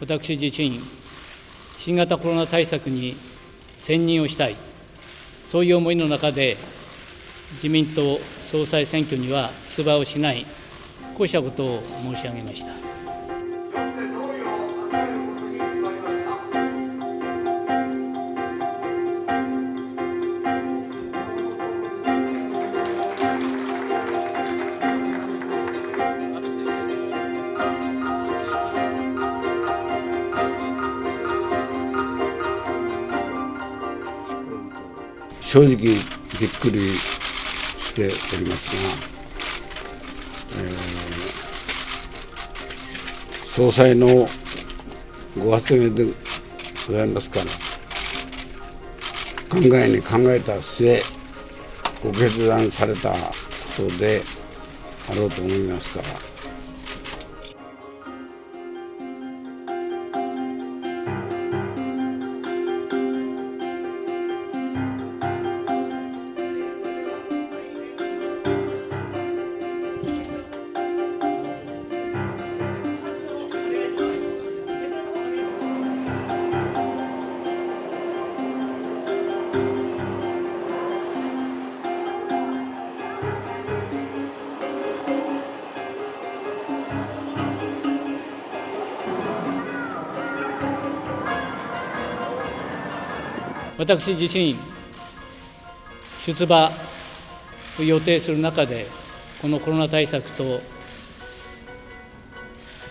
私自身、新型コロナ対策に専任をしたい、そういう思いの中で、自民党総裁選挙には出馬をしない、こうしたことを申し上げました。正直びっくりしておりますが、えー、総裁のご発言でございますから考えに考えた末ご決断されたことであろうと思いますから。私自身、出馬を予定する中で、このコロナ対策と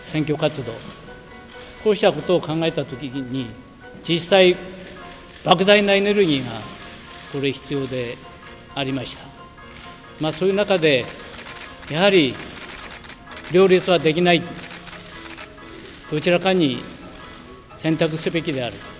選挙活動、こうしたことを考えたときに、実際、莫大なエネルギーがこれ、必要でありました。まあ、そういう中で、やはり両立はできない、どちらかに選択すべきである。